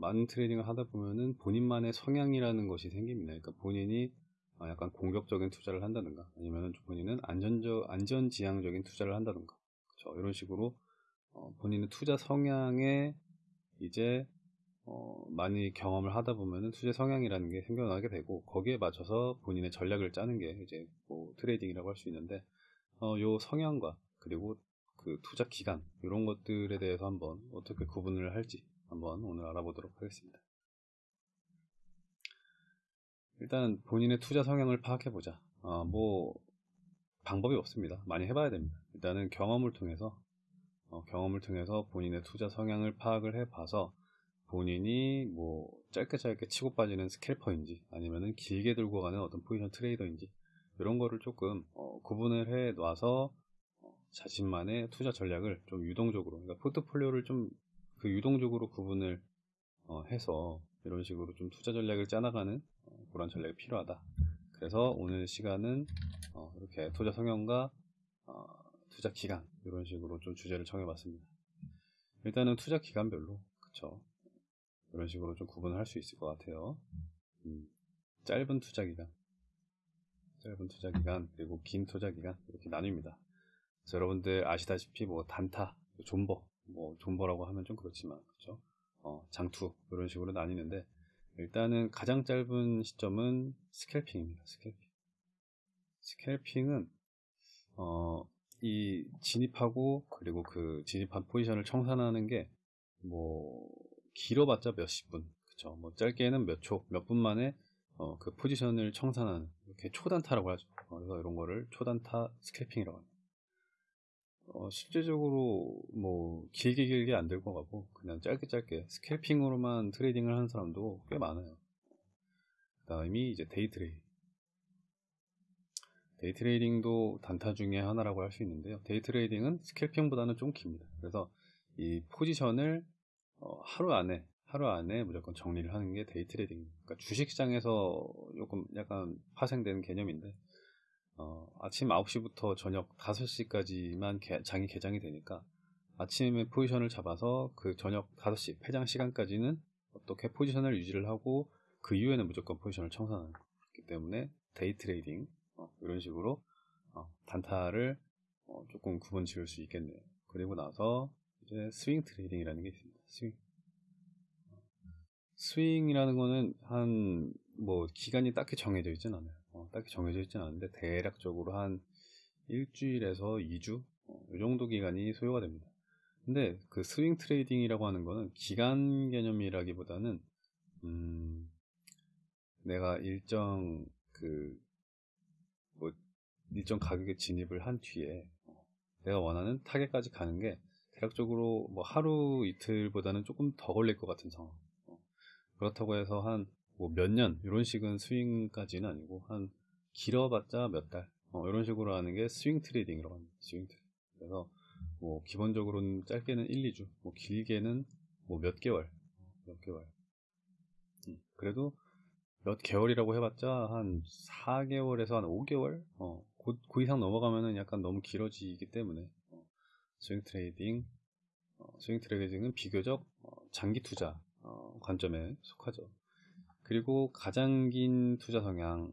많은 trading을 하다 보면은 본인만의 성향이라는 것이 생깁니다. 그러니까 본인이 어, 약간 공격적인 투자를 한다든가 아니면 본인은 안전적 안전 지향적인 투자를 한다든가 그렇죠. 이런 식으로 어, 본인의 투자 성향에 이제 어, 많이 경험을 하다 보면은 투자 성향이라는 게 생겨나게 되고 거기에 맞춰서 본인의 전략을 짜는 게 이제 뭐 trading이라고 할 수 있는데 어, 요 성향과 그리고 그 투자 기간 이런 것들에 대해서 한번 어떻게 구분을 할지 한번 오늘 알아보도록 하겠습니다. 일단 본인의 투자 성향을 파악해 보자. 어, 뭐 방법이 없습니다. 많이 해봐야 됩니다. 일단은 경험을 통해서 어, 경험을 통해서 본인의 투자 성향을 파악을 해봐서 본인이 뭐 짧게 짧게 치고 빠지는 스캘퍼인지 아니면은 길게 들고 가는 어떤 포지션 트레이더인지 이런 거를 조금 어, 구분을 해 놔서 어, 자신만의 투자 전략을 좀 유동적으로 그러니까 포트폴리오를 좀 그 유동적으로 구분을 어, 해서 이런 식으로 좀 투자 전략을 짜나가는 어, 그런 전략이 필요하다. 그래서 오늘 시간은 어, 이렇게 투자 성향과 어, 투자 기간 이런 식으로 좀 주제를 정해봤습니다. 일단은 투자 기간별로 그쵸 이런 식으로 좀 구분을 할 수 있을 것 같아요. 음, 짧은 투자 기간, 짧은 투자 기간 그리고 긴 투자 기간 이렇게 나뉩니다. 여러분들 아시다시피 뭐 단타, 존버, 뭐 존버라고 하면 좀 그렇지만 그렇죠. 어, 장투 이런 식으로 나뉘는데 일단은 가장 짧은 시점은 scalping입니다. scalping. scalping은 어, 이 진입하고 그리고 그 진입한 포지션을 청산하는 게 뭐 길어봤자 몇십 분, 그쵸? 뭐 짧게는 몇 초, 몇 분 만에 어, 그 포지션을 청산하는 이렇게 초단타라고 하죠. 어, 그래서 이런 거를 초단타 scalping이라고 합니다. 어, 실제적으로 뭐 길게 길게 안 들고 가고 그냥 짧게 짧게 scalping으로만 trading을 하는 사람도 꽤 많아요. 그 다음이 이제 day trading. day trading도 단타 중에 하나라고 할 수 있는데요. day trading은 scalping보다는 좀 깁니다. 그래서 이 포지션을 어, 하루 안에 하루 안에 무조건 정리를 하는 게 day trading. 그러니까 주식시장에서 조금 약간 파생되는 개념인데 어, 아침 9시부터 저녁 5시까지만 개, 장이 개장이 되니까 아침에 포지션을 잡아서 그 저녁 5시 폐장 시간까지는 어떻게 포지션을 유지를 하고 그 이후에는 무조건 포지션을 청산하는 거기 때문에 day trading 어, 이런 식으로 어, 단타를 어, 조금 구분 지을 수 있겠네요. 그리고 나서 이제 swing trading이라는 게 있습니다. 스윙. 스윙이라는 거는 한 뭐 기간이 딱히 정해져 있진 않아요. 어, 딱히 정해져 있진 않은데 대략적으로 한 일주일에서 2주 어, 이 정도 기간이 소요가 됩니다. 근데 그 swing trading이라고 하는 거는 기간 개념이라기보다는 음, 내가 일정 그 뭐 일정 가격에 진입을 한 뒤에 어, 내가 원하는 타겟까지 가는 게 대략적으로 뭐 하루 이틀보다는 조금 더 걸릴 것 같은 상황. 어, 그렇다고 해서 한 뭐 몇 년 이런 식은 스윙까지는 아니고 한 길어봤자 몇 달. 어, 이런 식으로 하는 게 swing trading이라고 합니다. swing trading. 그래서 뭐 기본적으로는 짧게는 1, 2주, 뭐 길게는 뭐 몇 개월, 몇 개월. 음, 그래도 몇 개월이라고 해봤자 한 4개월에서 한 5개월? 어, 그, 그 이상 넘어가면은 약간 너무 길어지기 때문에 어, swing trading, 어, swing trading은 비교적 어, 장기 투자 어, 관점에 속하죠. 그리고 가장 긴 투자 성향,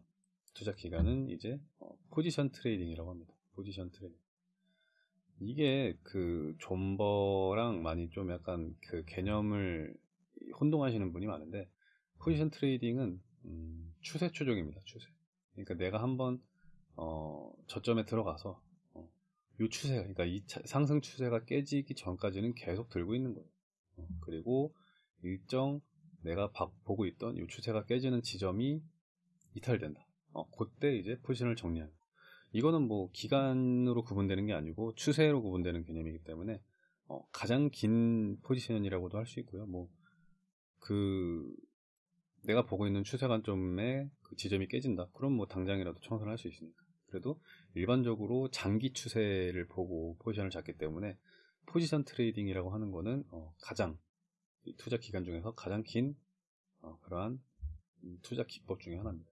투자 기간은 이제 어, position trading이라고 합니다. position trading. 이게 그 존버랑 많이 좀 약간 그 개념을 혼동하시는 분이 많은데 position trading은 음, 추세 추종입니다. 추세. 그러니까 내가 한번 어, 저점에 들어가서 어, 이 추세, 그러니까 이 차, 상승 추세가 깨지기 전까지는 계속 들고 있는 거예요. 어, 그리고 일정 내가 바, 보고 있던 이 추세가 깨지는 지점이 이탈된다. 어, 그때 이제 포지션을 정리하는. 이거는 뭐 기간으로 구분되는 게 아니고 추세로 구분되는 개념이기 때문에 어, 가장 긴 포지션이라고도 할 수 있고요. 뭐 그 내가 보고 있는 추세 관점에 그 지점이 깨진다. 그럼 뭐 당장이라도 청산을 할 수 있으니까. 그래도 일반적으로 장기 추세를 보고 포지션을 잡기 때문에 position trading이라고 하는 거는 어, 가장 투자 기간 중에서 가장 긴 어, 그러한 투자 기법 중에 하나입니다.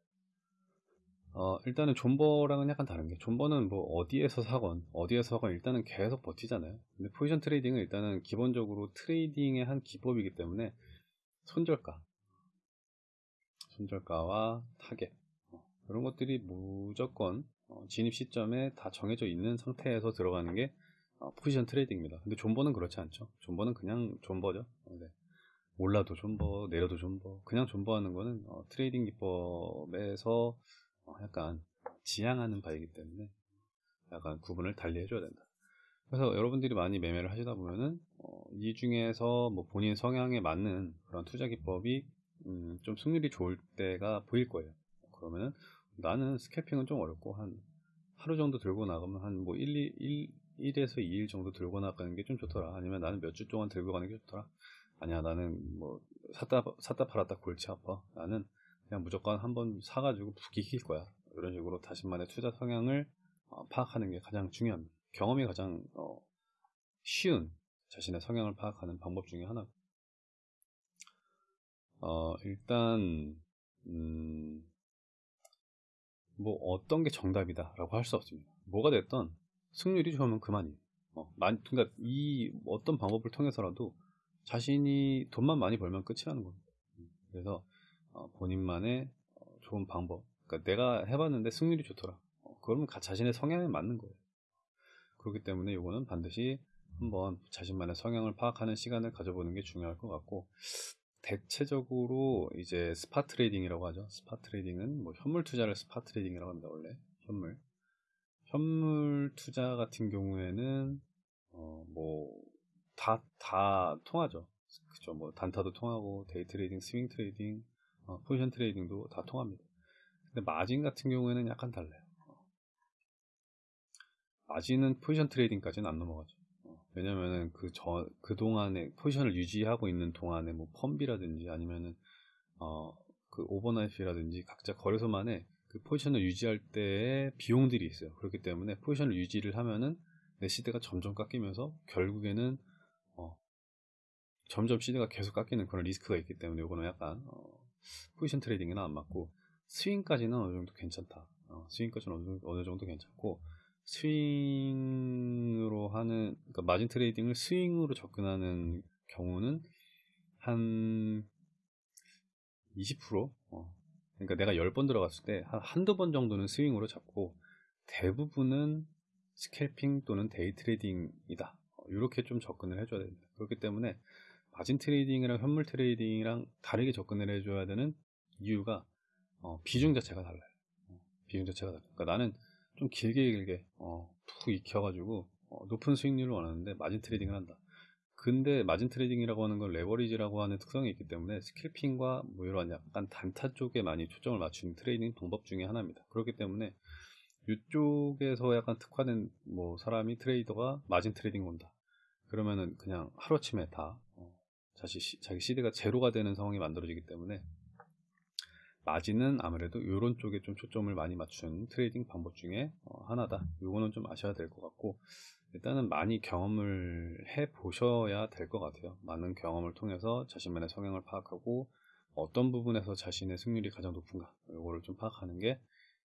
어, 일단은 존버랑은 약간 다른 게 존버는 뭐 어디에서 사건 어디에서 사건 일단은 계속 버티잖아요 근데 position trading은 일단은 기본적으로 trading의 한 기법이기 때문에 손절가, 손절가와 타겟 어, 이런 것들이 무조건 어, 진입 시점에 다 정해져 있는 상태에서 들어가는 게 어, position trading입니다. 근데 존버는 그렇지 않죠. 존버는 그냥 존버죠. 네. 올라도 존버, 내려도 존버. 그냥 존버하는 거는 어, trading 기법에서 어, 약간 지양하는 바이기 때문에 약간 구분을 달리 해줘야 된다. 그래서 여러분들이 많이 매매를 하시다 보면은 어, 이 중에서 뭐 본인 성향에 맞는 그런 투자 기법이 음, 좀 승률이 좋을 때가 보일 거예요. 그러면은 나는 스캐핑은 좀 어렵고 한 하루 정도 들고 나가면 한 뭐 1, 2, 1, 1에서 2일 정도 들고 나가는 게 좀 좋더라. 아니면 나는 몇 주 동안 들고 가는 게 좋더라. 아니야 나는 뭐 샀다 샀다 팔았다 골치 아파. 나는 그냥 무조건 한번 사가지고 푹 익힐 거야. 이런 식으로 자신만의 투자 성향을 어, 파악하는 게 가장 중요합니다. 경험이 가장 어, 쉬운 자신의 성향을 파악하는 방법 중에 하나. 어, 일단 음, 뭐 어떤 게 정답이다라고 할 수 없습니다. 뭐가 됐던 승률이 좋으면 그만이에요. 어, 만, 그러니까 이 어떤 방법을 통해서라도 자신이 돈만 많이 벌면 끝이라는 겁니다. 그래서 어, 본인만의 어, 좋은 방법. 그러니까 내가 해봤는데 승률이 좋더라. 어, 그러면 자신의 성향에 맞는 거예요. 그렇기 때문에 이거는 반드시 한번 자신만의 성향을 파악하는 시간을 가져보는 게 중요할 것 같고 대체적으로 이제 spot trading이라고 하죠. spot trading은 뭐 현물 투자를 spot trading이라고 합니다. 원래 현물 현물 투자 같은 경우에는 어 뭐다다 다 통하죠. 그죠. 뭐 단타도 통하고 day trading, swing trading, 어, position trading도 다 통합니다. 근데 마진 같은 경우에는 약간 달라요. 어. 마진은 position trading까지는 안 넘어가죠. 왜냐면은 그 저, 그 동안에 포지션을 유지하고 있는 동안에 뭐 펀비라든지 아니면은, 어, 그 overnight라든지 각자 거래소만의 그 포지션을 유지할 때의 비용들이 있어요. 그렇기 때문에 포지션을 유지를 하면은 내 seed가 점점 깎이면서 결국에는, 어, 점점 seed가 계속 깎이는 그런 리스크가 있기 때문에 이거는 약간, 어, position trading은 안 맞고 스윙까지는 어느 정도 괜찮다. 어, 스윙까지는 어느, 어느 정도 괜찮고, 스윙으로 하는 그러니까 margin trading을 스윙으로 접근하는 경우는 한 20% 어. 그러니까 내가 10번 들어갔을 때 한 한두 번 정도는 스윙으로 잡고 대부분은 scalping 또는 day trading이다. 이렇게 좀 접근을 해줘야 됩니다. 그렇기 때문에 마진 trading이랑 현물 trading이랑 다르게 접근을 해줘야 되는 이유가 어, 비중 자체가 달라요. 어, 비중 자체가 달라요. 그러니까 나는 좀 길게 길게 어, 푹 익혀가지고 어, 높은 수익률을 원하는데 마진 trading을 한다. 근데 마진 trading이라고 하는 건 레버리지라고 하는 특성이 있기 때문에 scalping과 뭐 이런 약간 단타 쪽에 많이 초점을 맞추는 trading 방법 중에 하나입니다. 그렇기 때문에 이쪽에서 약간 특화된 뭐 사람이 트레이더가 마진 trading 온다. 그러면은 그냥 하루아침에 다 어, 자기, 자기 seed가 제로가 되는 상황이 만들어지기 때문에 마진은 아무래도 이런 쪽에 좀 초점을 많이 맞춘 trading 방법 중에 어, 하나다. 이거는 좀 아셔야 될 것 같고 일단은 많이 경험을 해 보셔야 될 것 같아요. 많은 경험을 통해서 자신만의 성향을 파악하고 어떤 부분에서 자신의 승률이 가장 높은가 이거를 좀 파악하는 게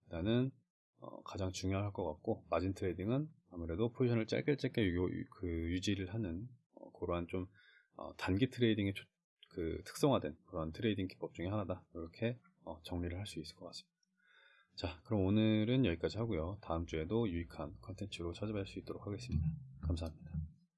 일단은 어, 가장 중요할 것 같고 마진 trading은 아무래도 포지션을 짧게 짧게 유, 그 유지를 하는 어, 그러한 좀 어, 단기 트레이딩의 초, 그 특성화된 그런 trading 기법 중에 하나다 이렇게 어, 정리를 할 수 있을 것 같습니다. 자, 그럼 오늘은 여기까지 하고요. 다음 주에도 유익한 컨텐츠로 찾아뵐 수 있도록 하겠습니다. 감사합니다.